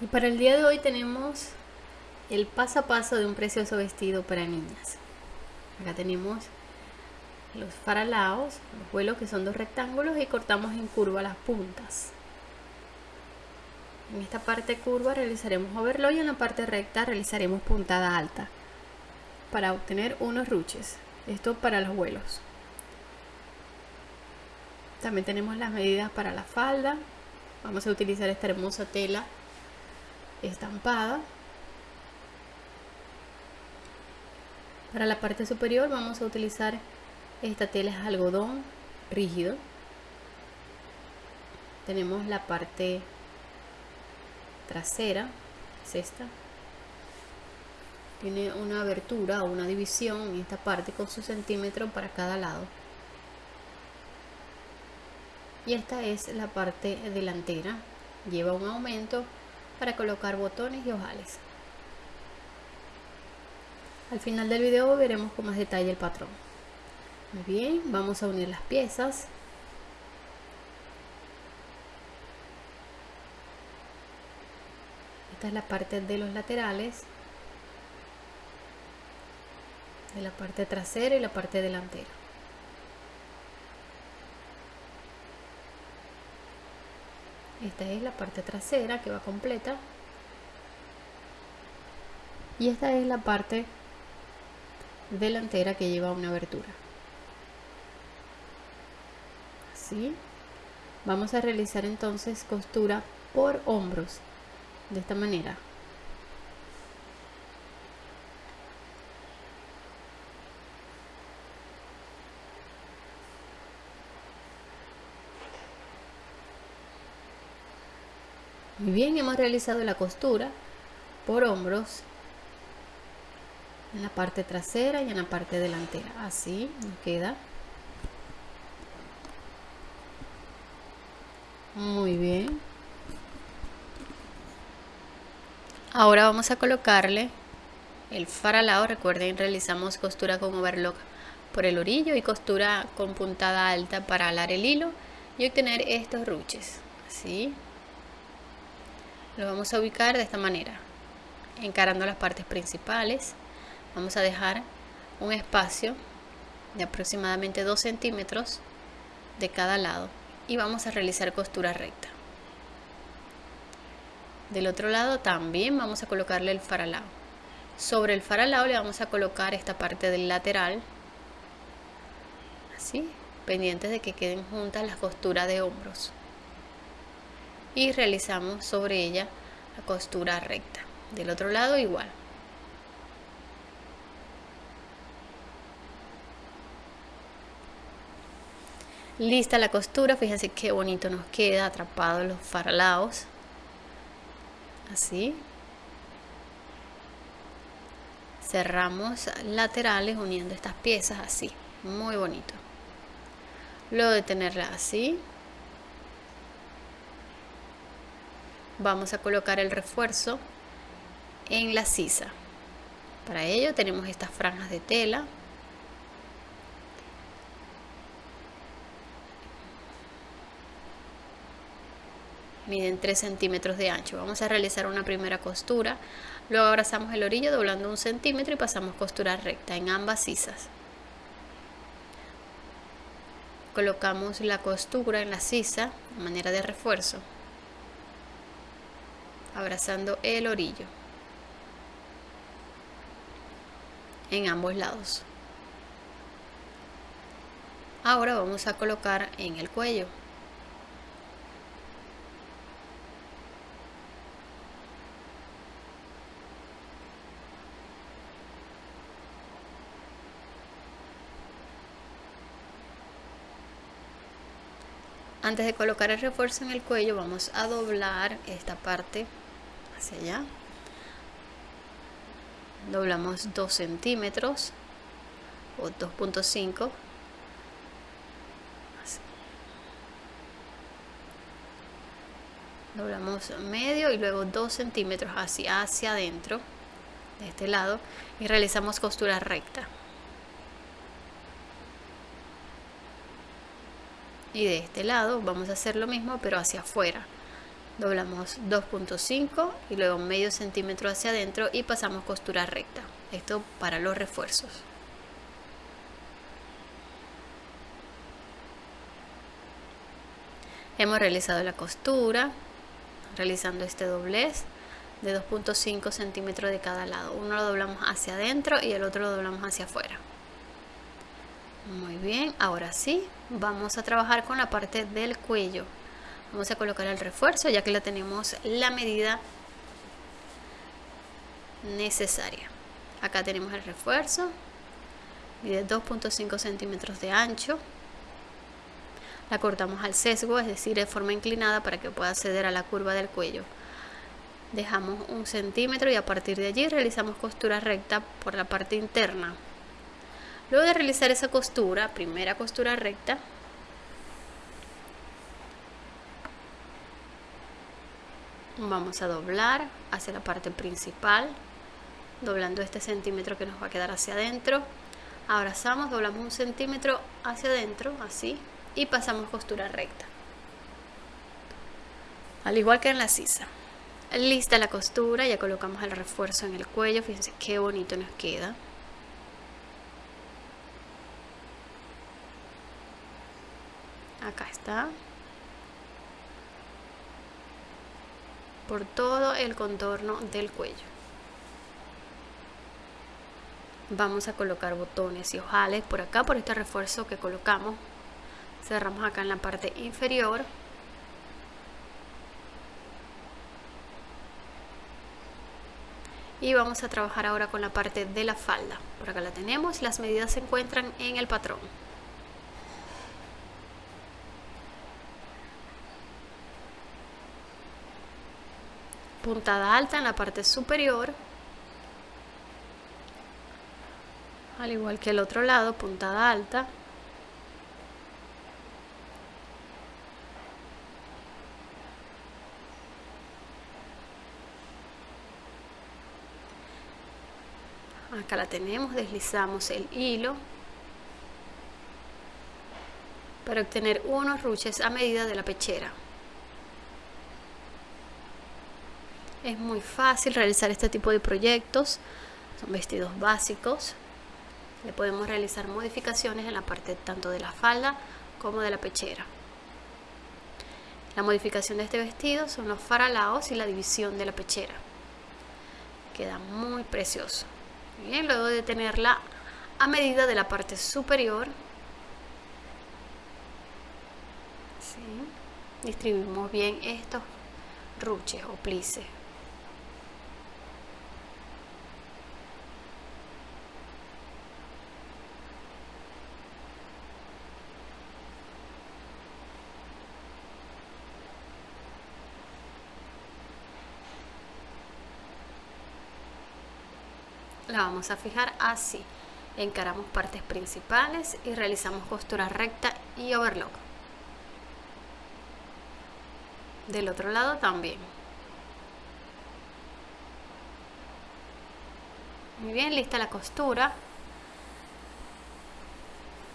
Y para el día de hoy tenemos el paso a paso de un precioso vestido para niñas. Acá tenemos los faralaos, los vuelos que son dos rectángulos y cortamos en curva las puntas. En esta parte curva realizaremos overlock y en la parte recta realizaremos puntada alta para obtener unos ruches. Esto para los vuelos. También tenemos las medidas para la falda. Vamos a utilizar esta hermosa tela estampada. Para la parte superior vamos a utilizar esta tela es algodón rígido. Tenemos la parte trasera, es esta. Tiene una abertura o una división en esta parte con su centímetro para cada lado. Y esta es la parte delantera. Lleva un aumento para colocar botones y ojales. Al final del video veremos con más detalle el patrón. Muy bien, vamos a unir las piezas. Esta es la parte de los laterales, de la parte trasera y la parte delantera. Esta es la parte trasera que va completa. Y esta es la parte delantera que lleva una abertura. Así. Vamos a realizar entonces costura por hombros de esta manera bien, hemos realizado la costura por hombros en la parte trasera y en la parte delantera. Así nos queda. Muy bien. Ahora vamos a colocarle el faralado. Recuerden, realizamos costura con overlock por el orillo y costura con puntada alta para alar el hilo y obtener estos ruches. Así lo vamos a ubicar de esta manera. Encarando las partes principales vamos a dejar un espacio de aproximadamente 2 centímetros de cada lado y vamos a realizar costura recta. Del otro lado también vamos a colocarle el faralao. Sobre el faralao le vamos a colocar esta parte del lateral así pendientes de que queden juntas las costuras de hombros y realizamos sobre ella la costura recta. Del otro lado igual. Lista la costura fíjense qué bonito nos queda atrapado los faralaos. Así. Cerramos laterales uniendo estas piezas así muy bonito. Luego de tenerla así vamos a colocar el refuerzo en la sisa. Para ello tenemos estas franjas de tela. Miden 3 centímetros de ancho. Vamos a realizar una primera costura. Luego abrazamos el orillo doblando un centímetro y pasamos costura recta en ambas sisas. Colocamos la costura en la sisa de manera de refuerzo abrazando el orillo. En ambos lados. Ahora vamos a colocar en el cuello. Antes de colocar el refuerzo en el cuello vamos a doblar esta parte hacia allá. Doblamos 2 centímetros o 2.5 doblamos medio y luego 2 centímetros hacia, hacia adentro de este lado y realizamos costura recta. Y de este lado vamos a hacer lo mismo pero hacia afuera doblamos 2.5 y luego medio centímetro hacia adentro y pasamos costura recta. Esto para los refuerzos. Hemos realizado la costura realizando este doblez de 2.5 centímetros de cada lado. Uno lo doblamos hacia adentro y el otro lo doblamos hacia afuera. Muy bien ahora sí vamos a trabajar con la parte del cuello vamos a colocar el refuerzo ya que la tenemos la medida necesaria. Acá tenemos el refuerzo de 2.5 centímetros de ancho. La cortamos al sesgo es decir de forma inclinada para que pueda acceder a la curva del cuello. Dejamos un centímetro y a partir de allí realizamos costura recta por la parte interna. Luego de realizar esa costura primera costura recta vamos a doblar hacia la parte principal doblando este centímetro que nos va a quedar hacia adentro. Abrazamos doblamos un centímetro hacia adentro así y pasamos costura recta. Al igual que en la sisa. Lista la costura ya colocamos el refuerzo en el cuello fíjense qué bonito nos queda. Acá está por todo el contorno del cuello. Vamos a colocar botones y ojales por acá, por este refuerzo que colocamos. Cerramos acá en la parte inferior. Y vamos a trabajar ahora con la parte de la falda. Por acá la tenemos, las medidas se encuentran en el patrón. Puntada alta en la parte superior. Al igual que el otro lado puntada alta. Acá la tenemos deslizamos el hilo para obtener unos ruches a medida de la pechera Es muy fácil realizar este tipo de proyectos. Son vestidos básicos. Le podemos realizar modificaciones en la parte tanto de la falda como de la pechera. La modificación de este vestido son los faralaos y la división de la pechera. Queda muy precioso. Bien, luego de tenerla a medida de la parte superior, distribuimos bien estos ruches o plices. la vamos a fijar así. Encaramos partes principales y realizamos costura recta y overlock. Del otro lado también. Muy bien lista la costura.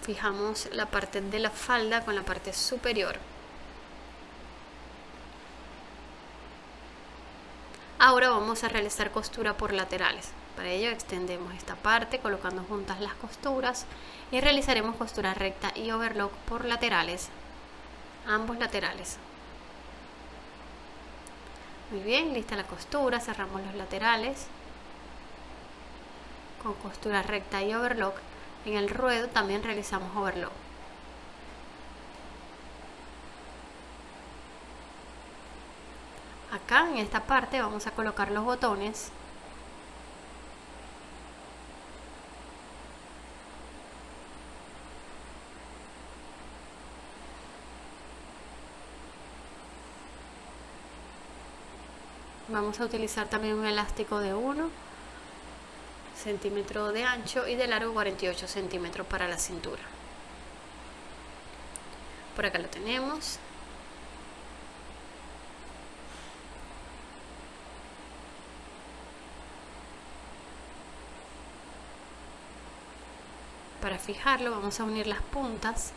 Fijamos la parte de la falda con la parte superior. Ahora vamos a realizar costura por laterales para ello extendemos esta parte colocando juntas las costuras y realizaremos costura recta y overlock por laterales, ambos laterales. Muy bien, lista la costura, cerramos los laterales con costura recta y overlock. En el ruedo también realizamos overlock. Acá en esta parte vamos a colocar los botones vamos a utilizar también un elástico de 1 centímetro de ancho y de largo 48 centímetros para la cintura. Por acá lo tenemos. Para fijarlo vamos a unir las puntas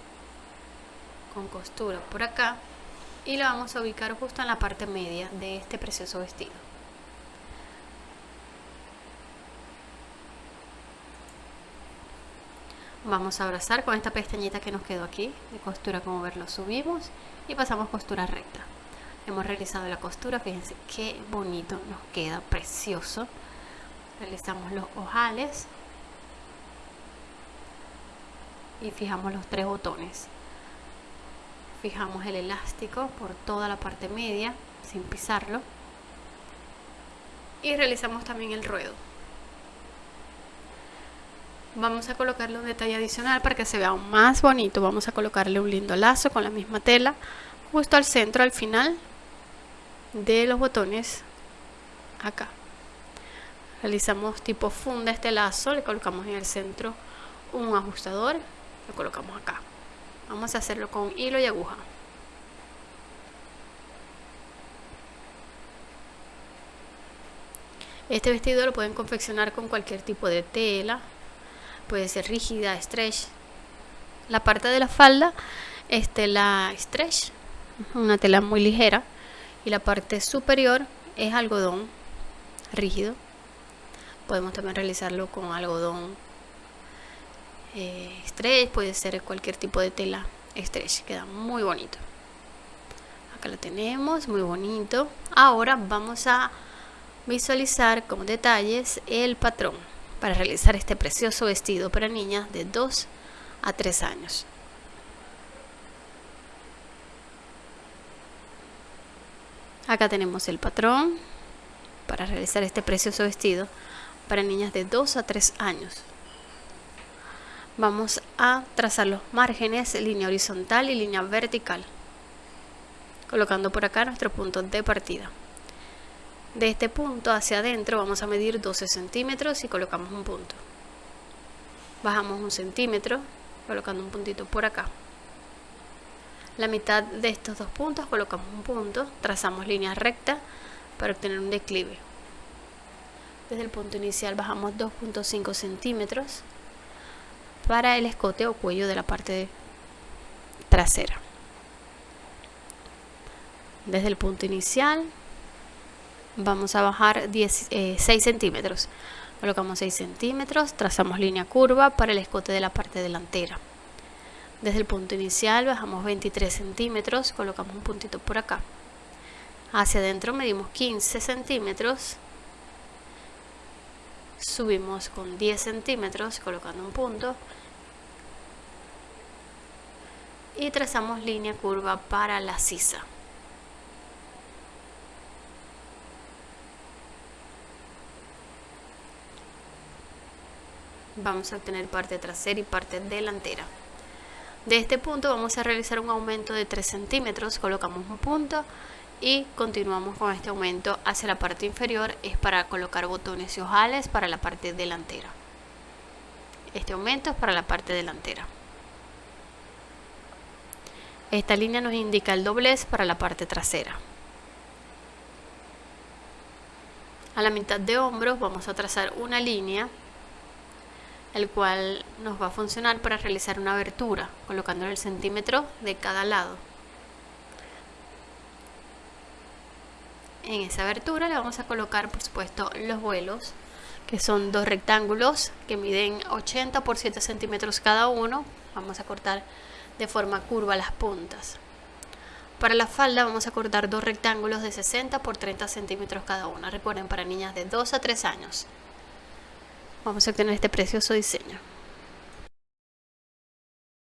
con costura por acá y la vamos a ubicar justo en la parte media de este precioso vestido. Vamos a abrazar con esta pestañita que nos quedó aquí de costura como verlo subimos y pasamos costura recta. Hemos realizado la costura, fíjense qué bonito nos queda, precioso. Realizamos los ojales y fijamos los tres botones fijamos el elástico por toda la parte media sin pisarlo. Y realizamos también el ruedo. Vamos a colocarle un detalle adicional para que se vea aún más bonito. Vamos a colocarle un lindo lazo con la misma tela justo al centro al final de los botones acá. Realizamos tipo funda este lazo le colocamos en el centro un ajustador lo colocamos acá vamos a hacerlo con hilo y aguja. Este vestido lo pueden confeccionar con cualquier tipo de tela. Puede ser rígida, stretch. La parte de la falda es tela stretch una tela muy ligera. Y la parte superior es algodón rígido. Podemos también realizarlo con algodón eh, stretch, puede ser cualquier tipo de tela stretch, queda muy bonito. Acá lo tenemos, muy bonito. Ahora vamos a visualizar con detalles el patrón para realizar este precioso vestido para niñas de 2 a 3 años. Acá tenemos el patrón para realizar este precioso vestido para niñas de 2 a 3 años vamos a trazar los márgenes, línea horizontal y línea vertical, colocando por acá nuestro punto de partida. De este punto hacia adentro vamos a medir 12 centímetros y colocamos un punto. Bajamos un centímetro, colocando un puntito por acá. La mitad de estos dos puntos colocamos un punto, trazamos línea recta para obtener un declive. Desde el punto inicial bajamos 2.5 centímetros para el escote o cuello de la parte trasera. Desde el punto inicial vamos a bajar 6 eh, centímetros. Colocamos 6 centímetros, trazamos línea curva para el escote de la parte delantera. Desde el punto inicial bajamos 23 centímetros, colocamos un puntito por acá. Hacia adentro medimos 15 centímetros, subimos con 10 centímetros colocando un punto y trazamos línea curva para la sisa. Vamos a obtener parte trasera y parte delantera. De este punto vamos a realizar un aumento de 3 centímetros, colocamos un punto y continuamos con este aumento hacia la parte inferior, es para colocar botones y ojales para la parte delantera. Este aumento es para la parte delantera. Esta línea nos indica el doblez para la parte trasera. A la mitad de hombros vamos a trazar una línea el cual nos va a funcionar para realizar una abertura colocando el centímetro de cada lado en esa abertura le vamos a colocar por supuesto los vuelos que son dos rectángulos que miden 80 por 7 centímetros cada uno vamos a cortar de forma curva las puntas. Para la falda vamos a cortar dos rectángulos de 60 por 30 centímetros cada uno. Recuerden, para niñas de 2 a 3 años. Vamos a obtener este precioso diseño.